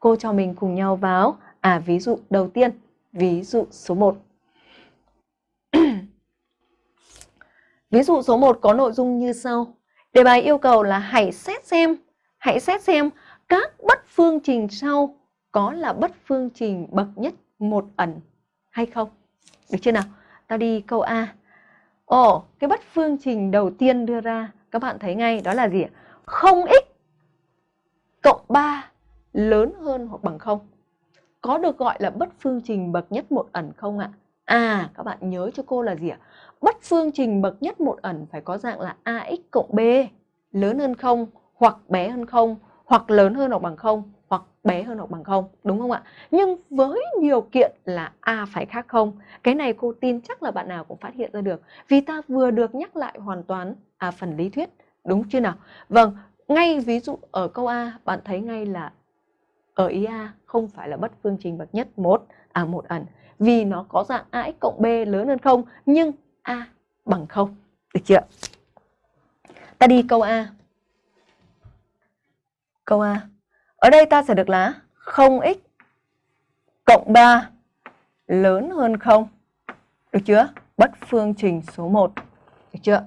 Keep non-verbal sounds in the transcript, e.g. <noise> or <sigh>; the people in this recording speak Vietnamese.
Cô cho mình cùng nhau vào à ví dụ đầu tiên, ví dụ số 1. <clears throat> ví dụ số 1 có nội dung như sau. Đề bài yêu cầu là hãy xét xem, hãy xét xem các bất phương trình sau có là bất phương trình bậc nhất một ẩn hay không. Được chưa nào? Ta đi câu A. Ồ, cái bất phương trình đầu tiên đưa ra, các bạn thấy ngay đó là gì ạ? 0x cộng 3 lớn hơn hoặc bằng không Có được gọi là bất phương trình bậc nhất một ẩn không ạ? À, các bạn nhớ cho cô là gì ạ? Bất phương trình bậc nhất một ẩn phải có dạng là ax cộng b lớn hơn không hoặc bé hơn không hoặc lớn hơn hoặc bằng không hoặc bé hơn hoặc bằng không đúng không ạ? Nhưng với điều kiện là A phải khác không, cái này cô tin chắc là bạn nào cũng phát hiện ra được. Vì ta vừa được nhắc lại hoàn toàn à, phần lý thuyết, đúng chưa nào? Vâng, ngay ví dụ ở câu A, bạn thấy ngay là ở ý A không phải là bất phương trình bậc nhất, một à một ẩn, vì nó có dạng ax cộng b lớn hơn không, nhưng a bằng không. Được chưa? Ta đi câu A. Câu A. Ở đây ta sẽ được là 0x cộng 3 lớn hơn 0 được chưa? Bất phương trình số 1 được chưa?